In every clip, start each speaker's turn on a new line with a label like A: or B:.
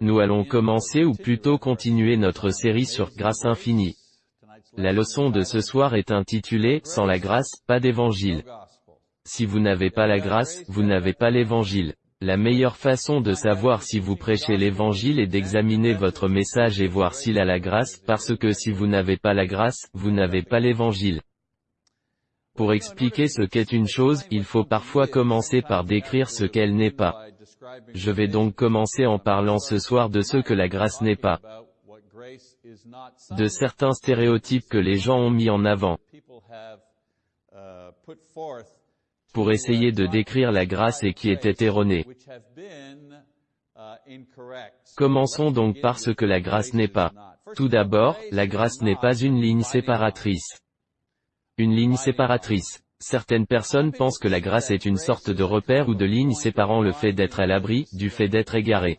A: Nous allons commencer ou plutôt continuer notre série sur Grâce infinie. La leçon de ce soir est intitulée « Sans la grâce, pas d'évangile ». Si vous n'avez pas la grâce, vous n'avez pas l'évangile. La meilleure façon de savoir si vous prêchez l'évangile est d'examiner votre message et voir s'il a la grâce, parce que si vous n'avez pas la grâce, vous n'avez pas l'évangile. Pour expliquer ce qu'est une chose, il faut parfois commencer par décrire ce qu'elle n'est pas. Je vais donc commencer en parlant ce soir de ce que la grâce n'est pas. De certains stéréotypes que les gens ont mis en avant. Pour essayer de décrire la grâce et qui étaient erronés. Commençons donc par ce que la grâce n'est pas. Tout d'abord, la grâce n'est pas une ligne séparatrice. Une ligne séparatrice. Certaines personnes pensent que la grâce est une sorte de repère ou de ligne séparant le fait d'être à l'abri, du fait d'être égaré.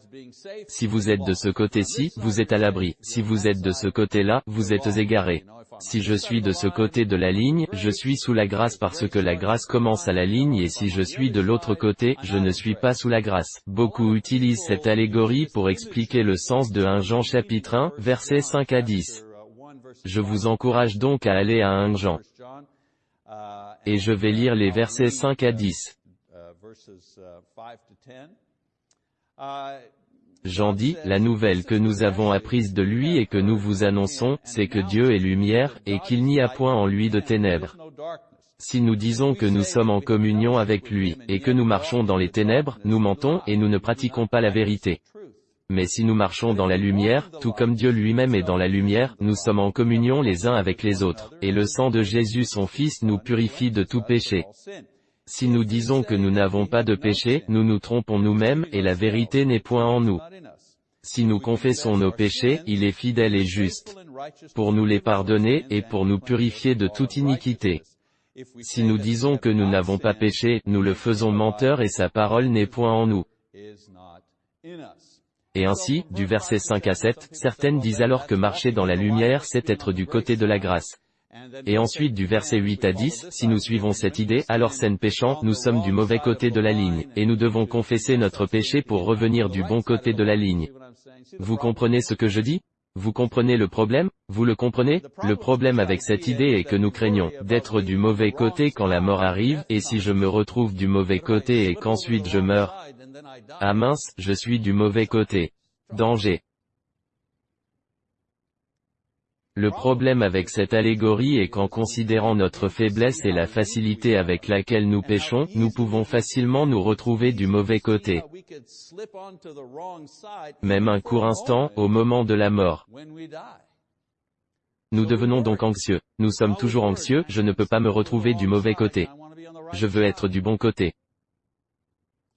A: Si vous êtes de ce côté-ci, vous êtes à l'abri. Si vous êtes de ce côté-là, vous êtes égaré. Si je suis de ce côté de la ligne, je suis sous la grâce parce que la grâce commence à la ligne et si je suis de l'autre côté, je ne suis pas sous la grâce. Beaucoup utilisent cette allégorie pour expliquer le sens de 1 Jean chapitre 1, versets 5 à 10. Je vous encourage donc à aller à 1 Jean. Et je vais lire les versets 5 à 10. Jean dit, la nouvelle que nous avons apprise de lui et que nous vous annonçons, c'est que Dieu est lumière, et qu'il n'y a point en lui de ténèbres. Si nous disons que nous sommes en communion avec lui, et que nous marchons dans les ténèbres, nous mentons, et nous ne pratiquons pas la vérité. Mais si nous marchons dans la lumière, tout comme Dieu lui-même est dans la lumière, nous sommes en communion les uns avec les autres, et le sang de Jésus son Fils nous purifie de tout péché. Si nous disons que nous n'avons pas de péché, nous nous trompons nous-mêmes, et la vérité n'est point en nous. Si nous confessons nos péchés, il est fidèle et juste, pour nous les pardonner, et pour nous purifier de toute iniquité. Si nous disons que nous n'avons pas péché, nous le faisons menteur et sa parole n'est point en nous. Et ainsi, du verset 5 à 7, certaines disent alors que marcher dans la lumière c'est être du côté de la grâce. Et ensuite du verset 8 à 10, si nous suivons cette idée, alors scène péchant, nous sommes du mauvais côté de la ligne, et nous devons confesser notre péché pour revenir du bon côté de la ligne. Vous comprenez ce que je dis? Vous comprenez le problème? Vous le comprenez? Le problème avec cette idée est que nous craignons d'être du mauvais côté quand la mort arrive, et si je me retrouve du mauvais côté et qu'ensuite je meurs, ah mince, je suis du mauvais côté. Danger. Le problème avec cette allégorie est qu'en considérant notre faiblesse et la facilité avec laquelle nous péchons, nous pouvons facilement nous retrouver du mauvais côté. Même un court instant, au moment de la mort. Nous devenons donc anxieux. Nous sommes toujours anxieux, je ne peux pas me retrouver du mauvais côté. Je veux être du bon côté.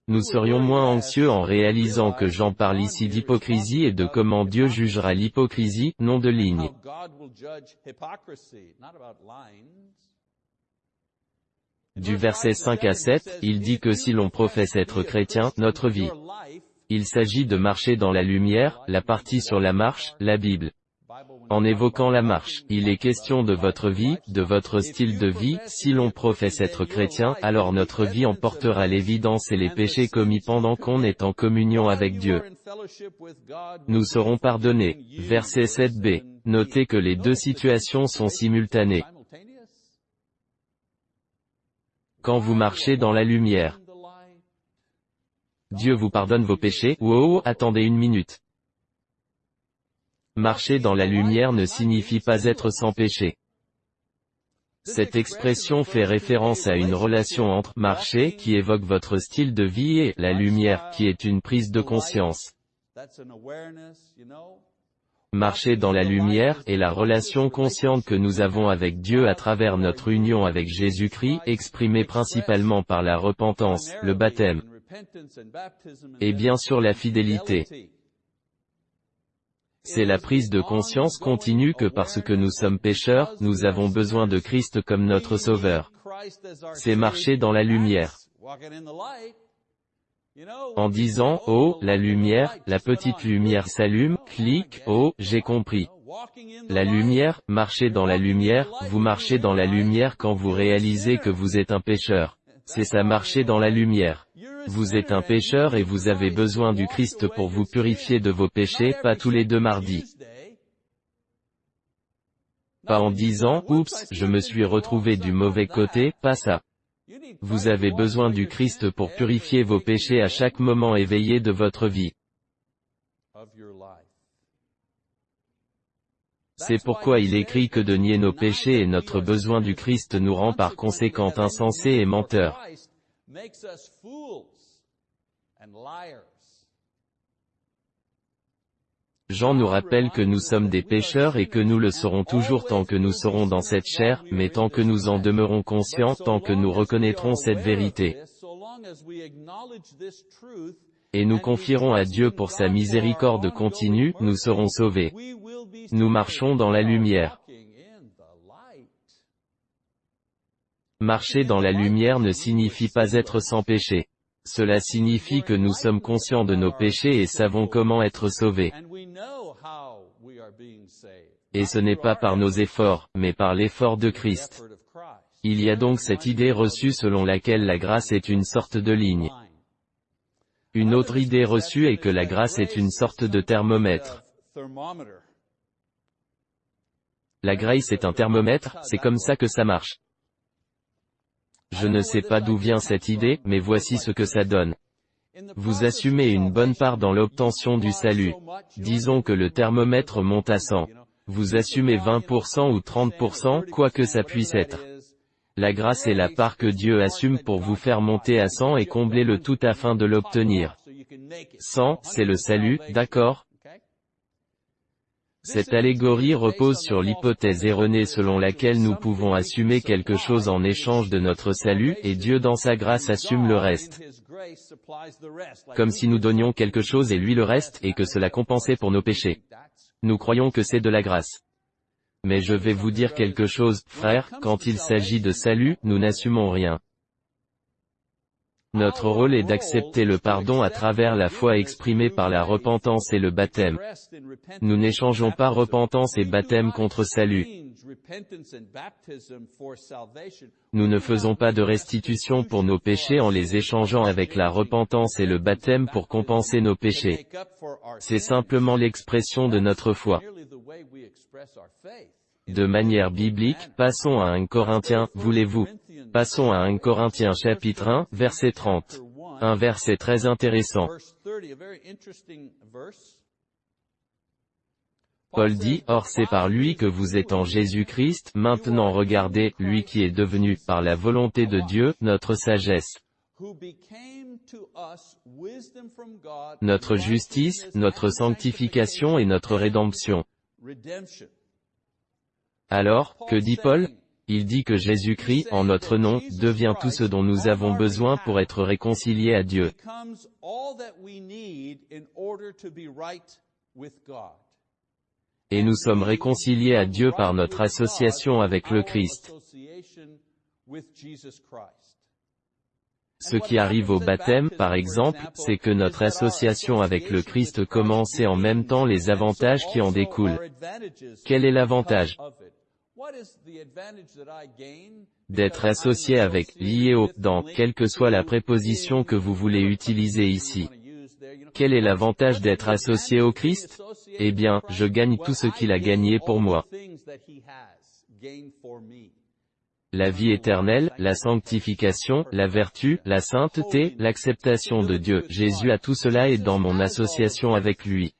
A: Nous serions moins anxieux en réalisant que Jean parle ici d'hypocrisie et de comment Dieu jugera l'hypocrisie, non de ligne. Du verset 5 à 7, il dit que si l'on professe être chrétien, notre vie. Il s'agit de marcher dans la lumière, la partie sur la marche, la Bible. En évoquant la marche, il est question de votre vie, de votre style de vie, si l'on professe être chrétien, alors notre vie emportera l'évidence et les péchés commis pendant qu'on est en communion avec Dieu. Nous serons pardonnés. Verset 7b. Notez que les deux situations sont simultanées. Quand vous marchez dans la lumière, Dieu vous pardonne vos péchés, wow, attendez une minute. Marcher dans la lumière ne signifie pas être sans péché. Cette expression fait référence à une relation entre marcher qui évoque votre style de vie et la lumière qui est une prise de conscience. Marcher dans la lumière est la relation consciente que nous avons avec Dieu à travers notre union avec Jésus-Christ, exprimée principalement par la repentance, le baptême, et bien sûr la fidélité. C'est la prise de conscience continue que parce que nous sommes pécheurs, nous avons besoin de Christ comme notre Sauveur. C'est marcher dans la lumière. En disant, oh, la lumière, la petite lumière s'allume, clique, oh, j'ai compris. La lumière, marcher dans la lumière, vous marchez dans la lumière quand vous réalisez que vous êtes un pécheur. C'est ça marcher dans la lumière. Vous êtes un pécheur et vous avez besoin du Christ pour vous purifier de vos péchés, pas tous les deux mardis. Pas en disant, oups, je me suis retrouvé du mauvais côté, pas ça. Vous avez besoin du Christ pour purifier vos péchés à chaque moment éveillé de votre vie. C'est pourquoi il écrit que de nier nos péchés et notre besoin du Christ nous rend par conséquent insensés et menteurs. Jean nous rappelle que nous sommes des pécheurs et que nous le serons toujours tant que nous serons dans cette chair, mais tant que nous en demeurons conscients, tant que nous reconnaîtrons cette vérité. Et nous confierons à Dieu pour sa miséricorde continue, nous serons sauvés. Nous marchons dans la lumière. Marcher dans la lumière ne signifie pas être sans péché. Cela signifie que nous sommes conscients de nos péchés et savons comment être sauvés. Et ce n'est pas par nos efforts, mais par l'effort de Christ. Il y a donc cette idée reçue selon laquelle la grâce est une sorte de ligne. Une autre idée reçue est que la grâce est une sorte de thermomètre. La grâce est un thermomètre, c'est comme ça que ça marche. Je ne sais pas d'où vient cette idée, mais voici ce que ça donne. Vous assumez une bonne part dans l'obtention du salut. Disons que le thermomètre monte à 100. Vous assumez 20% ou 30%, quoi que ça puisse être. La grâce est la part que Dieu assume pour vous faire monter à 100 et combler le tout afin de l'obtenir. 100, c'est le salut, d'accord? Cette allégorie repose sur l'hypothèse erronée selon laquelle nous pouvons assumer quelque chose en échange de notre salut, et Dieu dans sa grâce assume le reste. Comme si nous donnions quelque chose et lui le reste, et que cela compensait pour nos péchés. Nous croyons que c'est de la grâce. Mais je vais vous dire quelque chose, frère, quand il s'agit de salut, nous n'assumons rien. Notre rôle est d'accepter le pardon à travers la foi exprimée par la repentance et le baptême. Nous n'échangeons pas repentance et baptême contre salut. Nous ne faisons pas de restitution pour nos péchés en les échangeant avec la repentance et le baptême pour compenser nos péchés. C'est simplement l'expression de notre foi. De manière biblique, passons à 1 Corinthiens, voulez-vous? Passons à 1 Corinthiens chapitre 1, verset 30. Un verset très intéressant. Paul dit, Or c'est par lui que vous êtes en Jésus-Christ, maintenant regardez, lui qui est devenu, par la volonté de Dieu, notre sagesse. Notre justice, notre sanctification et notre rédemption. Alors, que dit Paul il dit que Jésus-Christ, en notre nom, devient tout ce dont nous avons besoin pour être réconciliés à Dieu. Et nous sommes réconciliés à Dieu par notre association avec le Christ. Ce qui arrive au baptême, par exemple, c'est que notre association avec le Christ commence et en même temps les avantages qui en découlent. Quel est l'avantage? D'être associé avec, lié au, dans, quelle que soit la préposition que vous voulez utiliser ici. Quel est l'avantage d'être associé au Christ? Eh bien, je gagne tout ce qu'il a gagné pour moi. La vie éternelle, la sanctification, la vertu, la sainteté, l'acceptation de Dieu. Jésus a tout cela et dans mon association avec lui.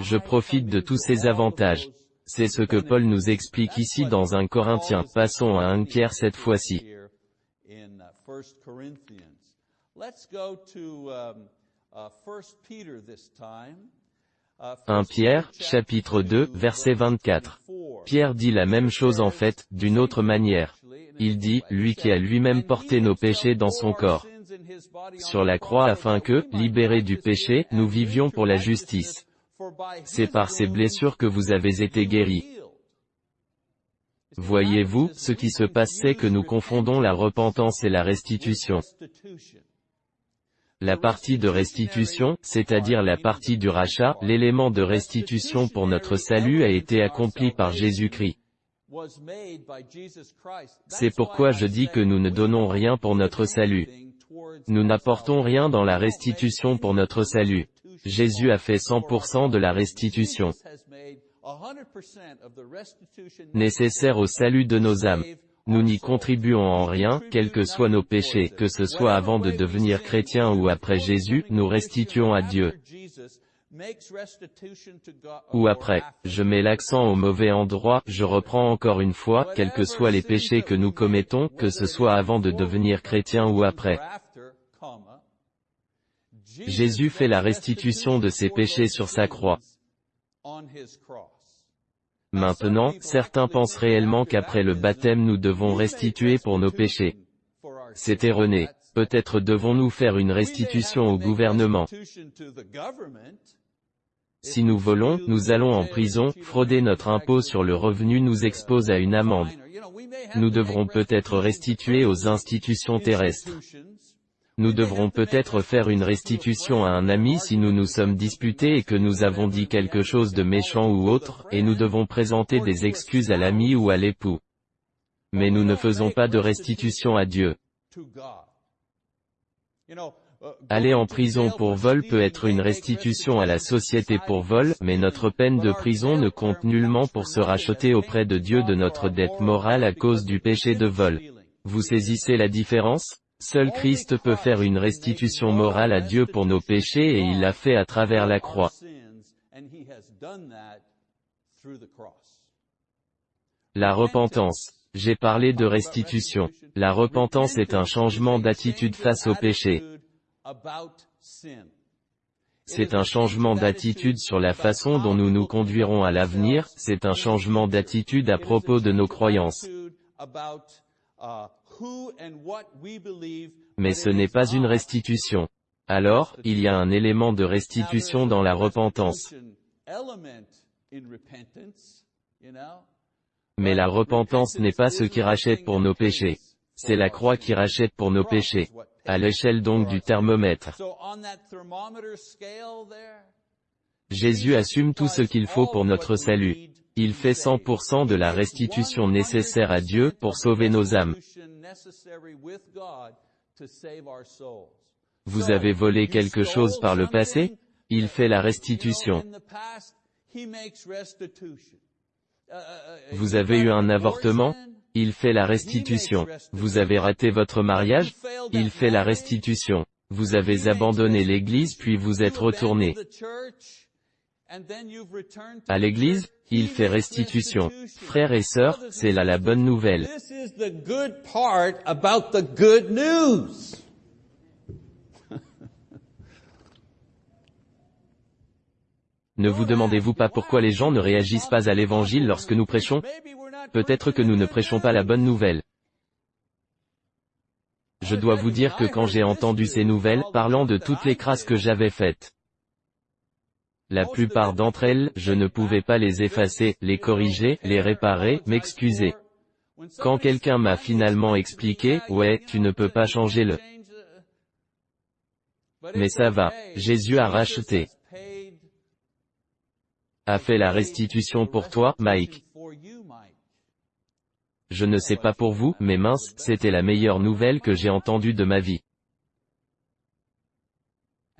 A: Je profite de tous ces avantages. C'est ce que Paul nous explique ici dans un Corinthien. Passons à un Pierre cette fois-ci. 1 Pierre, chapitre 2, verset 24. Pierre dit la même chose en fait, d'une autre manière. Il dit, lui qui a lui-même porté nos péchés dans son corps. Sur la croix afin que, libérés du péché, nous vivions pour la justice. C'est par ces blessures que vous avez été guéris. Voyez-vous, ce qui se passe c'est que nous confondons la repentance et la restitution. La partie de restitution, c'est-à-dire la partie du rachat, l'élément de restitution pour notre salut a été accompli par Jésus-Christ. C'est pourquoi je dis que nous ne donnons rien pour notre salut. Nous n'apportons rien dans la restitution pour notre salut. Jésus a fait 100% de la restitution nécessaire au salut de nos âmes. Nous n'y contribuons en rien, quels que soient nos péchés, que ce soit avant de devenir chrétien ou après Jésus, nous restituons à Dieu. Ou après, je mets l'accent au mauvais endroit, je reprends encore une fois, quels que soient les péchés que nous commettons, que ce soit avant de devenir chrétien ou après. Jésus fait la restitution de ses péchés sur sa croix. Maintenant, certains pensent réellement qu'après le baptême nous devons restituer pour nos péchés. C'est erroné. Peut-être devons-nous faire une restitution au gouvernement. Si nous volons, nous allons en prison, frauder notre impôt sur le revenu nous expose à une amende. Nous devrons peut-être restituer aux institutions terrestres. Nous devrons peut-être faire une restitution à un ami si nous nous sommes disputés et que nous avons dit quelque chose de méchant ou autre, et nous devons présenter des excuses à l'ami ou à l'époux. Mais nous ne faisons pas de restitution à Dieu. Aller en prison pour vol peut être une restitution à la société pour vol, mais notre peine de prison ne compte nullement pour se racheter auprès de Dieu de notre dette morale à cause du péché de vol. Vous saisissez la différence? Seul Christ peut faire une restitution morale à Dieu pour nos péchés et il l'a fait à travers la croix. La repentance. J'ai parlé de restitution. La repentance est un changement d'attitude face au péché. C'est un changement d'attitude sur la façon dont nous nous conduirons à l'avenir, c'est un changement d'attitude à propos de nos croyances. Mais ce n'est pas une restitution. Alors, il y a un élément de restitution dans la repentance. Mais la repentance n'est pas ce qui rachète pour nos péchés. C'est la croix qui rachète pour nos péchés. À l'échelle donc du thermomètre. Jésus assume tout ce qu'il faut pour notre salut. Il fait 100% de la restitution nécessaire à Dieu pour sauver nos âmes. Vous avez volé quelque chose par le passé Il fait la restitution. Vous avez eu un avortement Il fait la restitution. Vous avez raté votre mariage Il fait la restitution. Vous avez abandonné l'église puis vous êtes retourné à l'église, il fait restitution. Frères et sœurs, c'est là la bonne nouvelle. Ne vous demandez-vous pas pourquoi les gens ne réagissent pas à l'évangile lorsque nous prêchons? Peut-être que nous ne prêchons pas la bonne nouvelle. Je dois vous dire que quand j'ai entendu ces nouvelles, parlant de toutes les crasses que j'avais faites, la plupart d'entre elles, je ne pouvais pas les effacer, les corriger, les réparer, m'excuser. Quand quelqu'un m'a finalement expliqué, ouais, tu ne peux pas changer le. Mais ça va, Jésus a racheté. A fait la restitution pour toi, Mike. Je ne sais pas pour vous, mais mince, c'était la meilleure nouvelle que j'ai entendue de ma vie.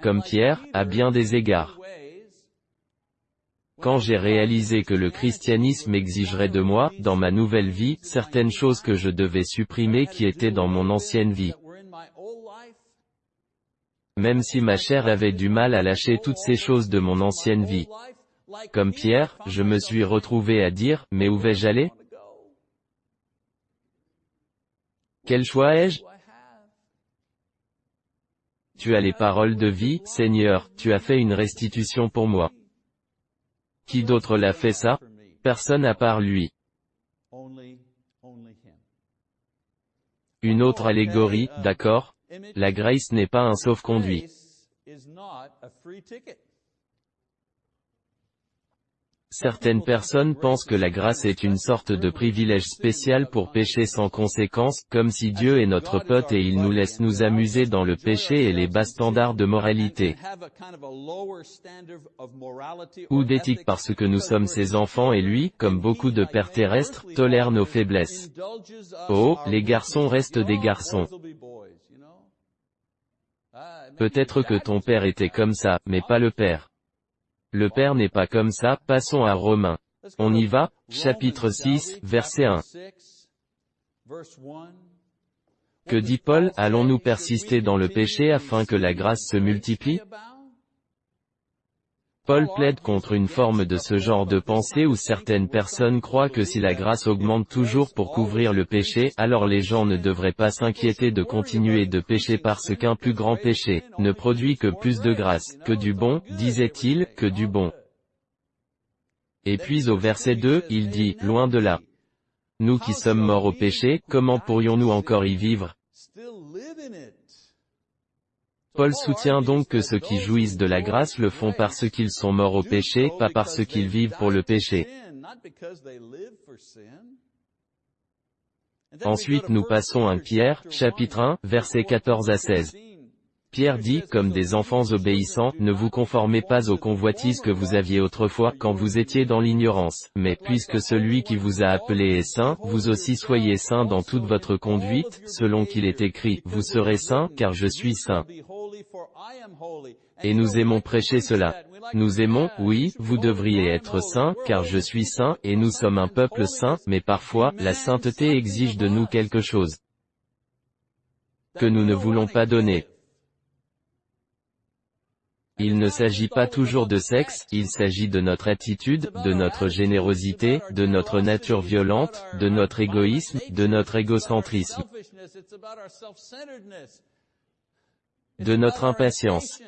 A: Comme Pierre, à bien des égards. Quand j'ai réalisé que le christianisme exigerait de moi, dans ma nouvelle vie, certaines choses que je devais supprimer qui étaient dans mon ancienne vie. Même si ma chair avait du mal à lâcher toutes ces choses de mon ancienne vie. Comme Pierre, je me suis retrouvé à dire, mais où vais-je aller? Quel choix ai-je? Tu as les paroles de vie, Seigneur, tu as fait une restitution pour moi. Qui d'autre l'a fait ça? Personne à part lui. Une autre allégorie, d'accord? La grace n'est pas un sauf-conduit. Certaines personnes pensent que la grâce est une sorte de privilège spécial pour pécher sans conséquence, comme si Dieu est notre pote et il nous laisse nous amuser dans le péché et les bas standards de moralité. Ou d'éthique parce que nous sommes ses enfants et lui, comme beaucoup de pères terrestres, tolère nos faiblesses. Oh, les garçons restent des garçons. Peut-être que ton père était comme ça, mais pas le père. Le Père n'est pas comme ça, passons à Romains. On y va, chapitre 6, verset 1. Que dit Paul, allons-nous persister dans le péché afin que la grâce se multiplie? Paul plaide contre une forme de ce genre de pensée où certaines personnes croient que si la grâce augmente toujours pour couvrir le péché, alors les gens ne devraient pas s'inquiéter de continuer de pécher parce qu'un plus grand péché, ne produit que plus de grâce, que du bon, disait-il, que du bon. Et puis au verset 2, il dit, loin de là. Nous qui sommes morts au péché, comment pourrions-nous encore y vivre Paul soutient donc que ceux qui jouissent de la grâce le font parce qu'ils sont morts au péché, pas parce qu'ils vivent pour le péché. Ensuite nous passons à Pierre, chapitre 1, versets 14 à 16. Pierre dit, comme des enfants obéissants, ne vous conformez pas aux convoitises que vous aviez autrefois, quand vous étiez dans l'ignorance, mais puisque celui qui vous a appelé est saint, vous aussi soyez saints dans toute votre conduite, selon qu'il est écrit, vous serez saints, car je suis saint. Et nous aimons prêcher cela. Nous aimons, oui, vous devriez être saints, car je suis saint, et nous sommes un peuple saint, mais parfois, la sainteté exige de nous quelque chose que nous ne voulons pas donner. Il ne s'agit pas toujours de sexe, il s'agit de notre attitude, de notre générosité, de notre nature violente, de notre égoïsme, de notre égocentrisme de notre impatience.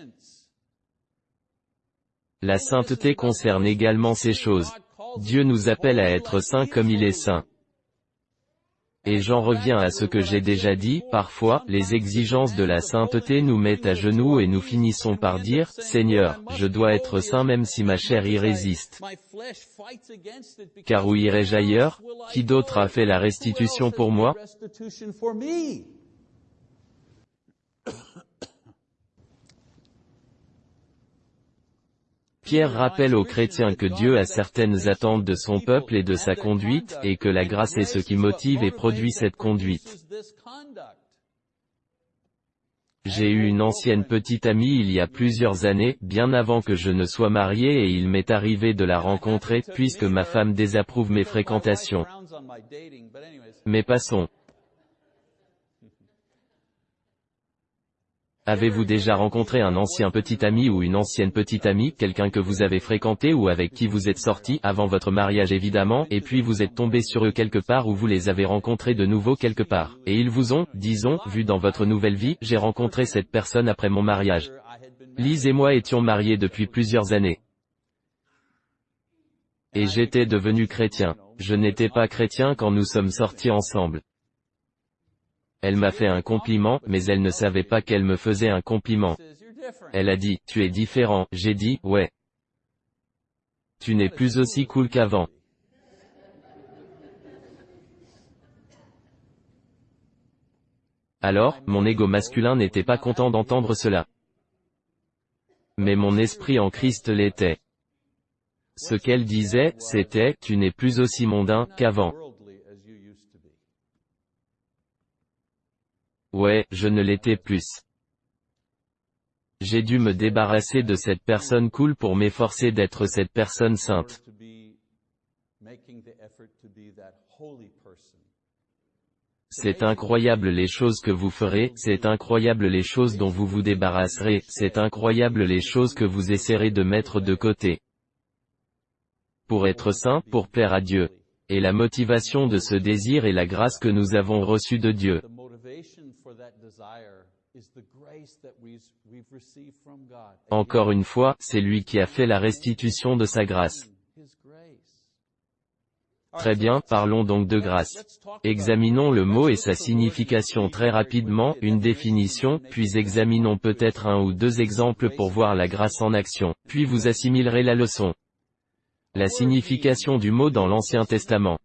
A: La sainteté concerne également ces choses. Dieu nous appelle à être saints comme il est saint. Et j'en reviens à ce que j'ai déjà dit, parfois, les exigences de la sainteté nous mettent à genoux et nous finissons par dire, Seigneur, je dois être saint même si ma chair y résiste. Car où irai-je ailleurs? Qui d'autre a fait la restitution pour moi? Pierre rappelle aux chrétiens que Dieu a certaines attentes de son peuple et de sa conduite, et que la grâce est ce qui motive et produit cette conduite. J'ai eu une ancienne petite amie il y a plusieurs années, bien avant que je ne sois marié et il m'est arrivé de la rencontrer, puisque ma femme désapprouve mes fréquentations. Mais passons. Avez-vous déjà rencontré un ancien petit ami ou une ancienne petite amie, quelqu'un que vous avez fréquenté ou avec qui vous êtes sorti, avant votre mariage évidemment, et puis vous êtes tombé sur eux quelque part ou vous les avez rencontrés de nouveau quelque part, et ils vous ont, disons, vu dans votre nouvelle vie, j'ai rencontré cette personne après mon mariage. Lise et moi étions mariés depuis plusieurs années. Et j'étais devenu chrétien. Je n'étais pas chrétien quand nous sommes sortis ensemble. Elle m'a fait un compliment, mais elle ne savait pas qu'elle me faisait un compliment. Elle a dit, tu es différent, j'ai dit, ouais. Tu n'es plus aussi cool qu'avant. Alors, mon ego masculin n'était pas content d'entendre cela. Mais mon esprit en Christ l'était. Ce qu'elle disait, c'était, tu n'es plus aussi mondain qu'avant. Ouais, je ne l'étais plus. J'ai dû me débarrasser de cette personne cool pour m'efforcer d'être cette personne sainte. C'est incroyable les choses que vous ferez, c'est incroyable les choses dont vous vous débarrasserez, c'est incroyable les choses que vous essaierez de mettre de côté. Pour être saint, pour plaire à Dieu. Et la motivation de ce désir est la grâce que nous avons reçue de Dieu. Encore une fois, c'est lui qui a fait la restitution de sa grâce. Très bien, parlons donc de grâce. Examinons le mot et sa signification très rapidement, une définition, puis examinons peut-être un ou deux exemples pour voir la grâce en action, puis vous assimilerez la leçon. La signification du mot dans l'Ancien Testament.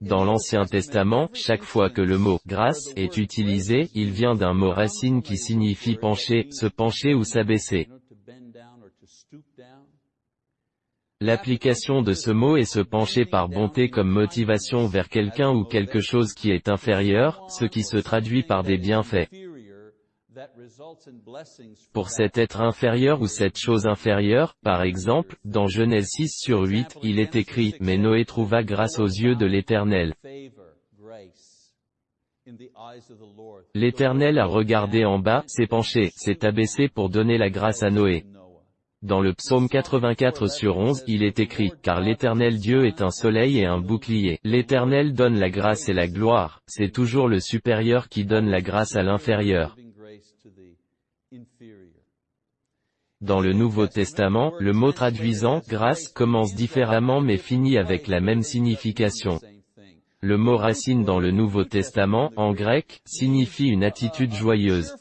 A: Dans l'Ancien Testament, chaque fois que le mot « grâce » est utilisé, il vient d'un mot racine qui signifie pencher, se pencher ou s'abaisser. L'application de ce mot est se pencher par bonté comme motivation vers quelqu'un ou quelque chose qui est inférieur, ce qui se traduit par des bienfaits. Pour cet être inférieur ou cette chose inférieure, par exemple, dans Genèse 6 sur 8, il est écrit, mais Noé trouva grâce aux yeux de l'Éternel. L'Éternel a regardé en bas, s'est penché, s'est abaissé pour donner la grâce à Noé. Dans le psaume 84 sur 11, il est écrit, car l'Éternel Dieu est un soleil et un bouclier. L'Éternel donne la grâce et la gloire, c'est toujours le supérieur qui donne la grâce à l'inférieur. Dans le Nouveau Testament, le mot traduisant « grâce » commence différemment mais finit avec la même signification. Le mot racine dans le Nouveau Testament, en grec, signifie une attitude joyeuse.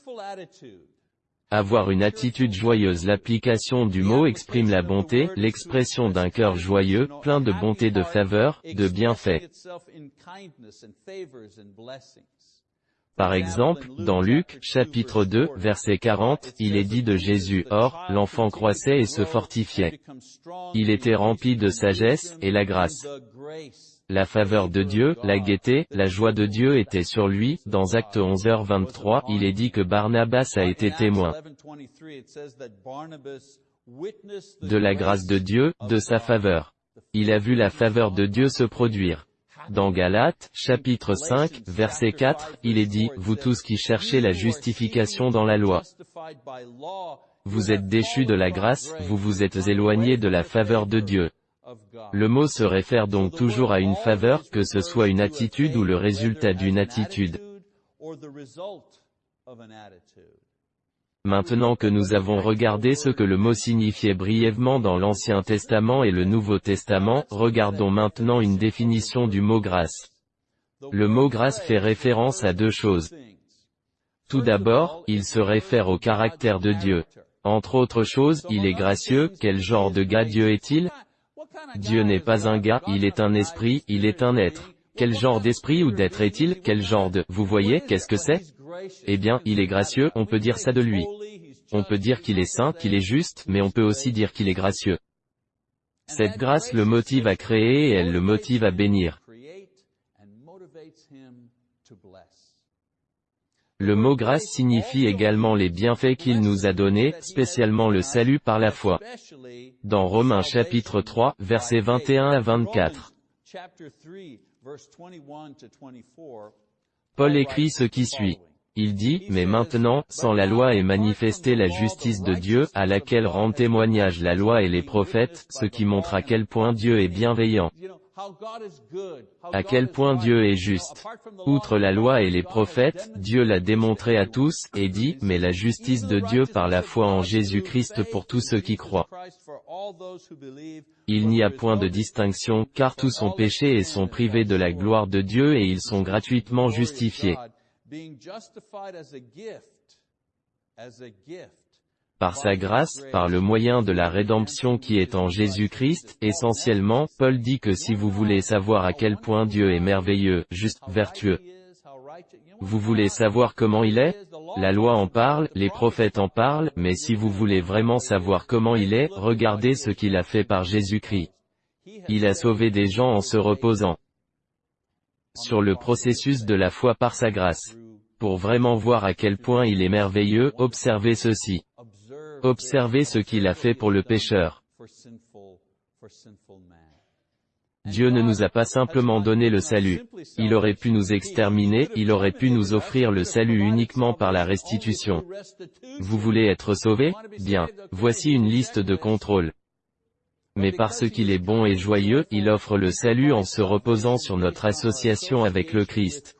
A: Avoir une attitude joyeuse L'application du mot exprime la bonté, l'expression d'un cœur joyeux, plein de bonté de faveur, de bienfaits. Par exemple, dans Luc, chapitre 2, verset 40, il est dit de Jésus, Or, l'enfant croissait et se fortifiait. Il était rempli de sagesse, et la grâce. La faveur de Dieu, la gaieté, la joie de Dieu était sur lui. Dans Acte 11h23, il est dit que Barnabas a été témoin de la grâce de Dieu, de sa faveur. Il a vu la faveur de Dieu se produire. Dans Galates, chapitre 5, verset 4, il est dit, Vous tous qui cherchez la justification dans la loi, vous êtes déchus de la grâce, vous vous êtes éloignés de la faveur de Dieu. Le mot se réfère donc toujours à une faveur, que ce soit une attitude ou le résultat d'une attitude. Maintenant que nous avons regardé ce que le mot signifiait brièvement dans l'Ancien Testament et le Nouveau Testament, regardons maintenant une définition du mot grâce. Le mot grâce fait référence à deux choses. Tout d'abord, il se réfère au caractère de Dieu. Entre autres choses, il est gracieux, quel genre de gars Dieu est-il? Dieu n'est pas un gars, il est un esprit, il est un être. Quel genre d'esprit ou d'être est-il? Quel genre de... Vous voyez, qu'est-ce que c'est? Eh bien, il est gracieux, on peut dire ça de lui. On peut dire qu'il est saint, qu'il est juste, mais on peut aussi dire qu'il est gracieux. Cette grâce le motive à créer et elle le motive à bénir. Le mot grâce signifie également les bienfaits qu'il nous a donnés, spécialement le salut par la foi. Dans Romains chapitre 3, versets 21 à 24. Paul écrit ce qui suit. Il dit, mais maintenant, sans la loi est manifestée la justice de Dieu, à laquelle rendent témoignage la loi et les prophètes, ce qui montre à quel point Dieu est bienveillant. À quel point Dieu est juste. Outre la loi et les prophètes, Dieu l'a démontré à tous, et dit, mais la justice de Dieu par la foi en Jésus-Christ pour tous ceux qui croient. Il n'y a point de distinction, car tous sont péchés et sont privés de la gloire de Dieu et ils sont gratuitement justifiés par sa grâce, par le moyen de la rédemption qui est en Jésus-Christ, essentiellement, Paul dit que si vous voulez savoir à quel point Dieu est merveilleux, juste, vertueux, vous voulez savoir comment il est La loi en parle, les prophètes en parlent, mais si vous voulez vraiment savoir comment il est, regardez ce qu'il a fait par Jésus-Christ. Il a sauvé des gens en se reposant sur le processus de la foi par sa grâce. Pour vraiment voir à quel point il est merveilleux, observez ceci. Observez ce qu'il a fait pour le pécheur. Dieu ne nous a pas simplement donné le salut. Il aurait pu nous exterminer, il aurait pu nous offrir le salut uniquement par la restitution. Vous voulez être sauvé Bien. Voici une liste de contrôles mais parce qu'il est bon et joyeux, il offre le salut en se reposant sur notre association avec le Christ.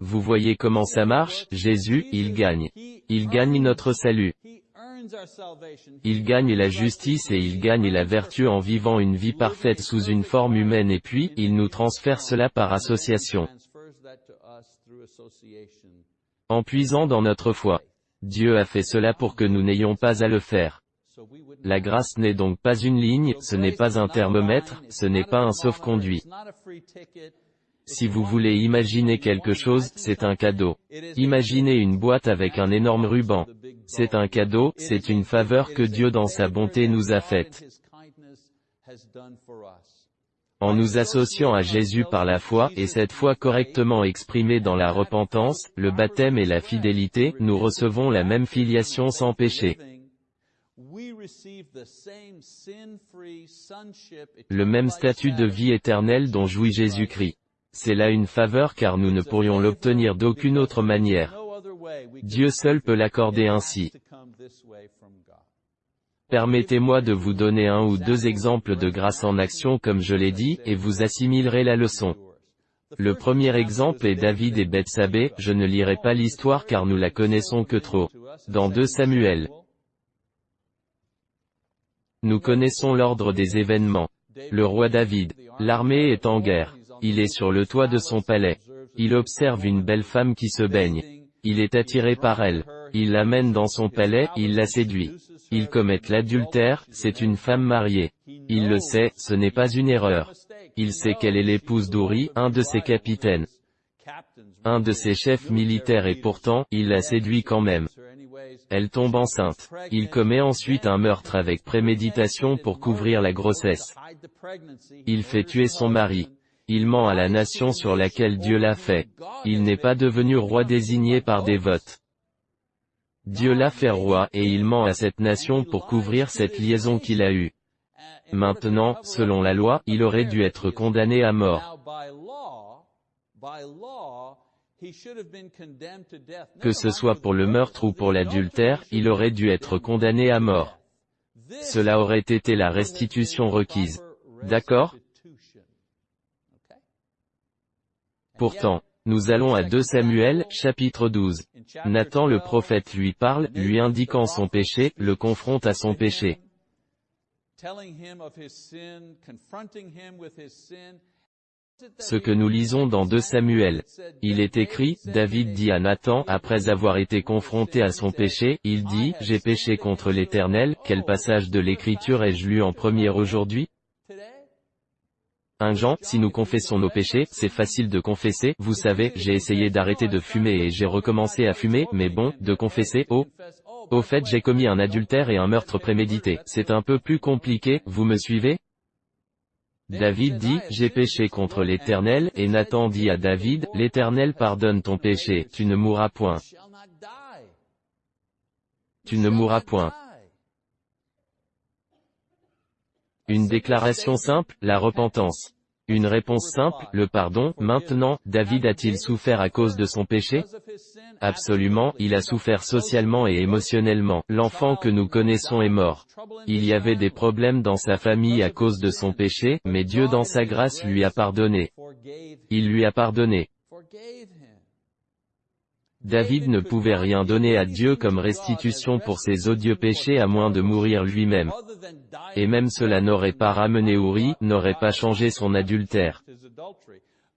A: Vous voyez comment ça marche, Jésus, il gagne. Il gagne notre salut. Il gagne la justice et il gagne la vertu en vivant une vie parfaite sous une forme humaine et puis, il nous transfère cela par association. En puisant dans notre foi. Dieu a fait cela pour que nous n'ayons pas à le faire. La grâce n'est donc pas une ligne, ce n'est pas un thermomètre, ce n'est pas un sauf-conduit. Si vous voulez imaginer quelque chose, c'est un cadeau. Imaginez une boîte avec un énorme ruban. C'est un cadeau, c'est une faveur que Dieu dans sa bonté nous a faite. En nous associant à Jésus par la foi, et cette foi correctement exprimée dans la repentance, le baptême et la fidélité, nous recevons la même filiation sans péché. Le même statut de vie éternelle dont jouit Jésus-Christ. C'est là une faveur car nous ne pourrions l'obtenir d'aucune autre manière. Dieu seul peut l'accorder ainsi. Permettez-moi de vous donner un ou deux exemples de grâce en action comme je l'ai dit, et vous assimilerez la leçon. Le premier exemple est David et Bethsabée, je ne lirai pas l'histoire car nous la connaissons que trop. Dans 2 Samuel. Nous connaissons l'ordre des événements. Le roi David. L'armée est en guerre. Il est sur le toit de son palais. Il observe une belle femme qui se baigne. Il est attiré par elle. Il l'amène dans son palais, il la séduit. Il commet l'adultère, c'est une femme mariée. Il le sait, ce n'est pas une erreur. Il sait qu'elle est l'épouse d'Uri, un de ses capitaines. Un de ses chefs militaires et pourtant, il la séduit quand même. Elle tombe enceinte. Il commet ensuite un meurtre avec préméditation pour couvrir la grossesse. Il fait tuer son mari. Il ment à la nation sur laquelle Dieu l'a fait. Il n'est pas devenu roi désigné par des votes. Dieu l'a fait roi, et il ment à cette nation pour couvrir cette liaison qu'il a eue. Maintenant, selon la loi, il aurait dû être condamné à mort. Que ce soit pour le meurtre ou pour l'adultère, il aurait dû être condamné à mort. Cela aurait été la restitution requise. D'accord Pourtant, nous allons à 2 Samuel, chapitre 12. Nathan le prophète lui parle, lui indiquant son péché, le confronte à son péché. Ce que nous lisons dans 2 Samuel. Il est écrit, David dit à Nathan, après avoir été confronté à son péché, il dit, j'ai péché contre l'Éternel, quel passage de l'Écriture ai-je lu en premier aujourd'hui? 1 Jean, si nous confessons nos péchés, c'est facile de confesser, vous savez, j'ai essayé d'arrêter de fumer et j'ai recommencé à fumer, mais bon, de confesser, oh. Au fait j'ai commis un adultère et un meurtre prémédité, c'est un peu plus compliqué, vous me suivez? David dit, j'ai péché contre l'Éternel, et Nathan dit à David, l'Éternel pardonne ton péché, tu ne mourras point. Tu ne mourras point. Une déclaration simple, la repentance. Une réponse simple, le pardon. Maintenant, David a-t-il souffert à cause de son péché? Absolument, il a souffert socialement et émotionnellement. L'enfant que nous connaissons est mort. Il y avait des problèmes dans sa famille à cause de son péché, mais Dieu dans sa grâce lui a pardonné. Il lui a pardonné. David ne pouvait rien donner à Dieu comme restitution pour ses odieux péchés à moins de mourir lui-même. Et même cela n'aurait pas ramené Uri, n'aurait pas changé son adultère.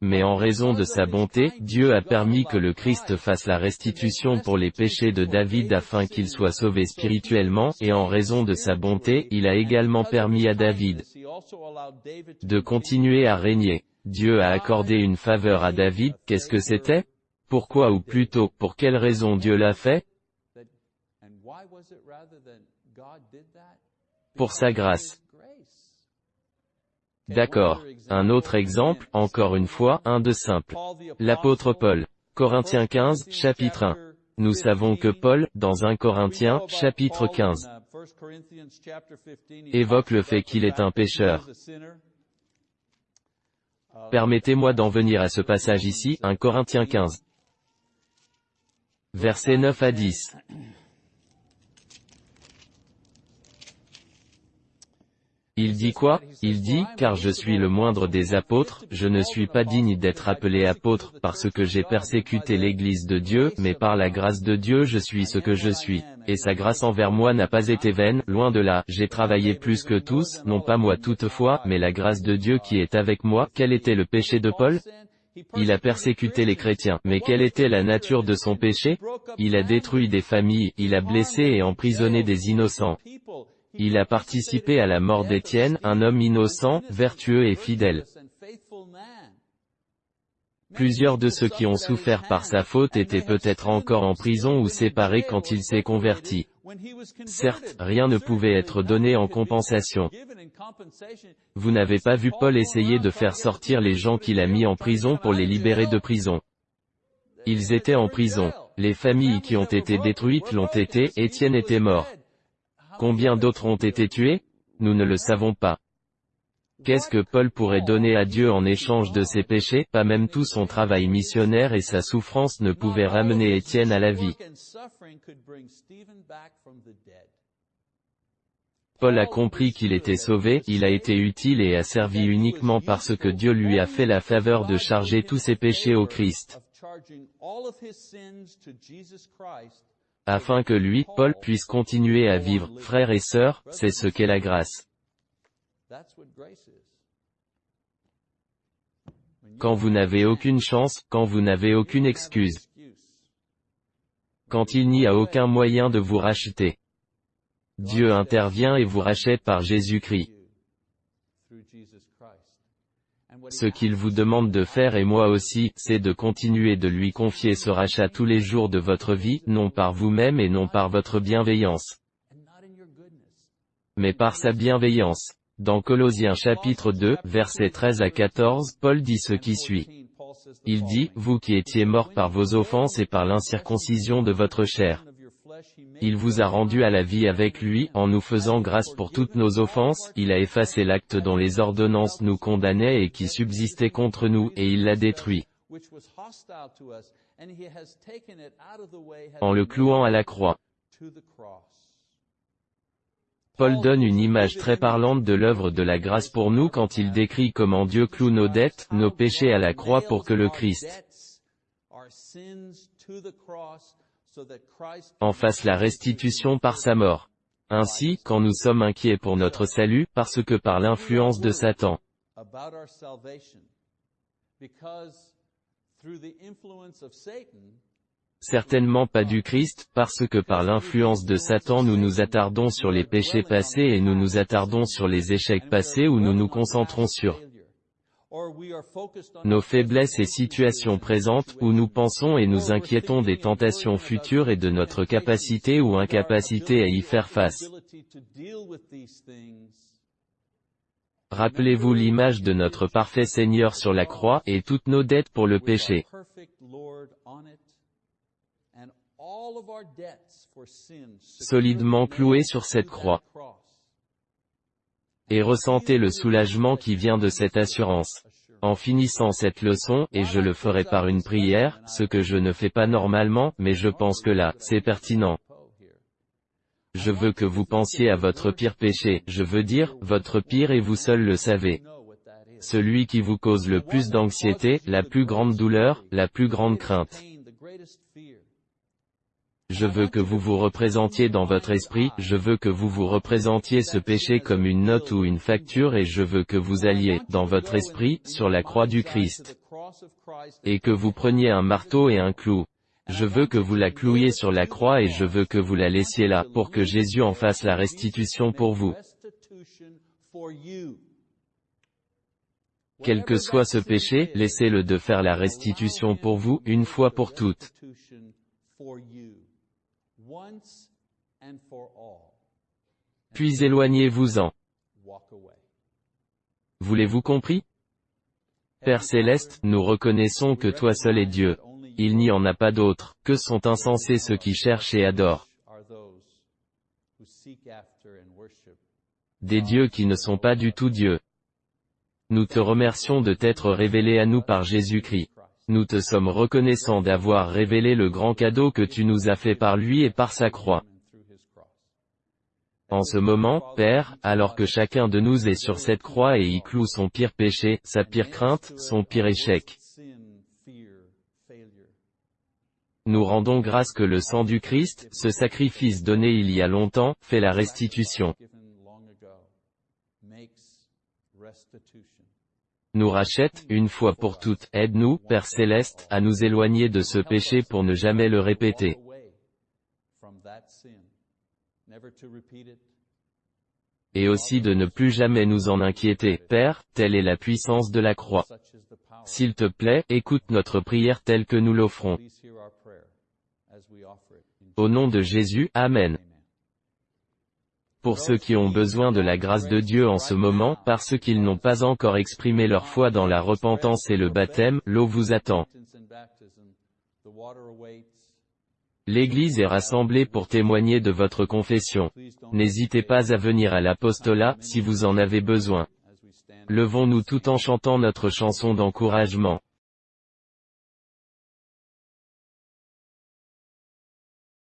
A: Mais en raison de sa bonté, Dieu a permis que le Christ fasse la restitution pour les péchés de David afin qu'il soit sauvé spirituellement, et en raison de sa bonté, il a également permis à David de continuer à régner. Dieu a accordé une faveur à David, qu'est-ce que c'était? Pourquoi ou plutôt, pour quelle raison Dieu l'a fait Pour sa grâce. D'accord. Un autre exemple, encore une fois, un de simple. L'apôtre Paul. Corinthiens 15, chapitre 1. Nous savons que Paul, dans 1 Corinthiens, chapitre 15, évoque le fait qu'il est un pécheur. Permettez-moi d'en venir à ce passage ici, 1 Corinthiens 15. Versets 9 à 10. Il dit quoi? Il dit, car je suis le moindre des apôtres, je ne suis pas digne d'être appelé apôtre, parce que j'ai persécuté l'Église de Dieu, mais par la grâce de Dieu je suis ce que je suis. Et sa grâce envers moi n'a pas été vaine, loin de là, j'ai travaillé plus que tous, non pas moi toutefois, mais la grâce de Dieu qui est avec moi. Quel était le péché de Paul? Il a persécuté les chrétiens. Mais quelle était la nature de son péché? Il a détruit des familles, il a blessé et emprisonné des innocents. Il a participé à la mort d'Étienne, un homme innocent, vertueux et fidèle. Plusieurs de ceux qui ont souffert par sa faute étaient peut-être encore en prison ou séparés quand il s'est converti. Certes, rien ne pouvait être donné en compensation. Vous n'avez pas vu Paul essayer de faire sortir les gens qu'il a mis en prison pour les libérer de prison. Ils étaient en prison. Les familles qui ont été détruites l'ont été, Étienne était mort. Combien d'autres ont été tués? Nous ne le savons pas. Qu'est-ce que Paul pourrait donner à Dieu en échange de ses péchés? Pas même tout son travail missionnaire et sa souffrance ne pouvaient ramener Étienne à la vie. Paul a compris qu'il était sauvé, il a été utile et a servi uniquement parce que Dieu lui a fait la faveur de charger tous ses péchés au Christ. Afin que lui, Paul, puisse continuer à vivre, frères et sœurs, c'est ce qu'est la grâce. Quand vous n'avez aucune chance, quand vous n'avez aucune excuse. Quand il n'y a aucun moyen de vous racheter. Dieu intervient et vous rachète par Jésus-Christ. Ce qu'il vous demande de faire et moi aussi, c'est de continuer de lui confier ce rachat tous les jours de votre vie, non par vous-même et non par votre bienveillance, mais par sa bienveillance. Dans Colossiens chapitre 2, versets 13 à 14, Paul dit ce qui suit. Il dit, vous qui étiez morts par vos offenses et par l'incirconcision de votre chair. Il vous a rendu à la vie avec lui, en nous faisant grâce pour toutes nos offenses, il a effacé l'acte dont les ordonnances nous condamnaient et qui subsistait contre nous, et il l'a détruit. En le clouant à la croix. Paul donne une image très parlante de l'œuvre de la grâce pour nous quand il décrit comment Dieu cloue nos dettes, nos péchés à la croix pour que le Christ en fasse la restitution par sa mort. Ainsi, quand nous sommes inquiets pour notre salut, parce que par l'influence de Satan, Certainement pas du Christ, parce que par l'influence de Satan nous nous attardons sur les péchés passés et nous nous attardons sur les échecs passés ou nous nous concentrons sur nos faiblesses et situations présentes, où nous pensons et nous inquiétons des tentations futures et de notre capacité ou incapacité à y faire face. Rappelez-vous l'image de notre parfait Seigneur sur la croix, et toutes nos dettes pour le péché solidement cloué sur cette croix. Et ressentez le soulagement qui vient de cette assurance. En finissant cette leçon, et je le ferai par une prière, ce que je ne fais pas normalement, mais je pense que là, c'est pertinent. Je veux que vous pensiez à votre pire péché, je veux dire, votre pire et vous seul le savez. Celui qui vous cause le plus d'anxiété, la plus grande douleur, la plus grande crainte. Je veux que vous vous représentiez dans votre esprit, je veux que vous vous représentiez ce péché comme une note ou une facture et je veux que vous alliez, dans votre esprit, sur la croix du Christ. Et que vous preniez un marteau et un clou. Je veux que vous la clouiez sur la croix et je veux que vous la laissiez là, pour que Jésus en fasse la restitution pour vous. Quel que soit ce péché, laissez-le de faire la restitution pour vous, une fois pour toutes. Puis éloignez-vous-en. Voulez-vous compris? Père céleste, nous reconnaissons que toi seul est Dieu. Il n'y en a pas d'autre, que sont insensés ceux qui cherchent et adorent. Des dieux qui ne sont pas du tout Dieu. Nous te remercions de t'être révélé à nous par Jésus-Christ. Nous te sommes reconnaissants d'avoir révélé le grand cadeau que tu nous as fait par lui et par sa croix. En ce moment, Père, alors que chacun de nous est sur cette croix et y cloue son pire péché, sa pire crainte, son pire échec. Nous rendons grâce que le sang du Christ, ce sacrifice donné il y a longtemps, fait la restitution. Nous rachète, une fois pour toutes, aide-nous, Père Céleste, à nous éloigner de ce péché pour ne jamais le répéter. et aussi de ne plus jamais nous en inquiéter. Père, telle est la puissance de la croix. S'il te plaît, écoute notre prière telle que nous l'offrons. Au nom de Jésus, Amen. Pour ceux qui ont besoin de la grâce de Dieu en ce moment, parce qu'ils n'ont pas encore exprimé leur foi dans la repentance et le baptême, l'eau vous attend. L'Église est rassemblée pour témoigner de votre confession. N'hésitez pas à venir à l'apostolat, si vous en avez besoin. Levons-nous tout en chantant notre chanson d'encouragement.